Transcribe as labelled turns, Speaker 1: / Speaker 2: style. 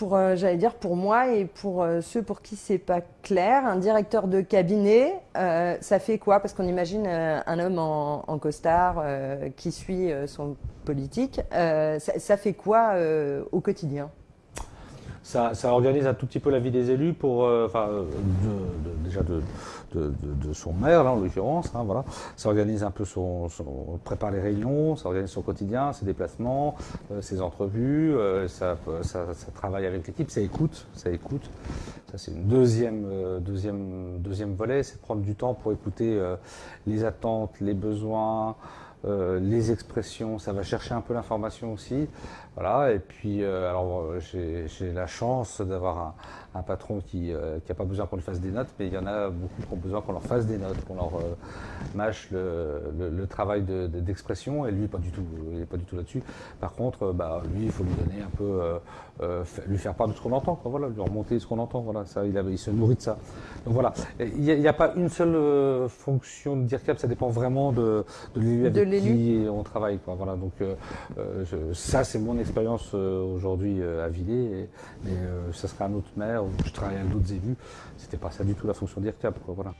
Speaker 1: pour, euh, j'allais dire pour moi et pour euh, ceux pour qui c'est pas clair, un directeur de cabinet, euh, ça fait quoi? Parce qu'on imagine un homme en, costard qui suit son politique. Ça, fait quoi au quotidien?
Speaker 2: Ça, ça organise un tout petit peu la vie des élus pour, euh, enfin, euh, de- de- déjà de, de, son maire, là, en l'occurrence, hein, voilà. Ça organise un peu son, son- prépare les réunions, ça organise son quotidien, ses déplacements, euh, ses entrevues, euh, ça, ça, ça travaille avec l'équipe, ça écoute, ça écoute. Ça, c'est une deuxième, euh, deuxième, deuxième volet, c'est prendre du temps pour écouter les attentes, les besoins, euh, les expressions, ça va chercher un peu l'information aussi. Voilà, et puis euh, alors euh, j'ai la chance d'avoir un, un patron qui n'a pas besoin qu'on lui fasse des notes, mais il y en a beaucoup qui ont besoin qu'on leur fasse des notes, qu'on leur euh, mâche le, le- le travail de- de- d'expression, et lui pas du tout, il est pas du tout là-dessus. Par contre, euh, bah, lui il faut lui donner un peu, euh, euh, lui faire part de ce qu'on entend, quoi, voilà, lui remonter ce qu'on entend, voilà, ça, il, se nourrit de ça. Donc voilà, il n'y a, a pas une seule euh, fonction de DIRCAP, ça dépend vraiment de, de l'élu. on travaille, quoi, voilà, donc euh, euh, je- ça c'est mon expérience euh, aujourd'hui à Villers, mais ça serait un autre maire, où je travaille avec d'autres élus, c'était pas ça du tout la fonction d'IRCAP, quoi, voilà.